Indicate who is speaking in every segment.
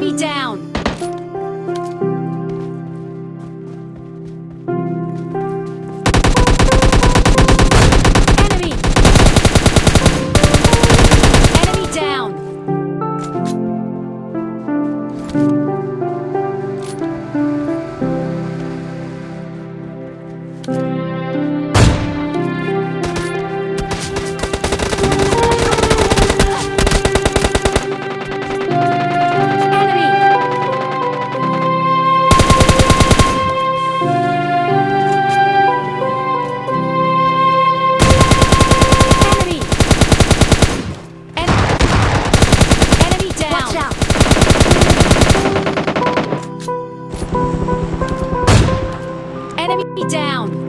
Speaker 1: Enemy down. Enemy down.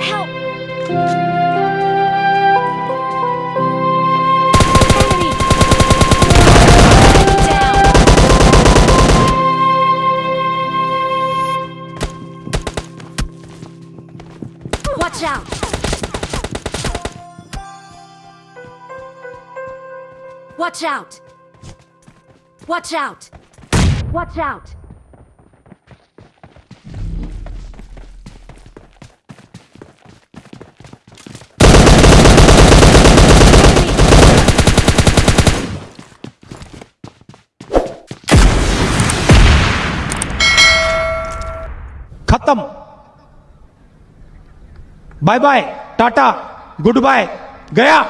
Speaker 1: Help! Watch out! Watch out! Watch out! Watch out!
Speaker 2: खत्म bye bye tata goodbye गया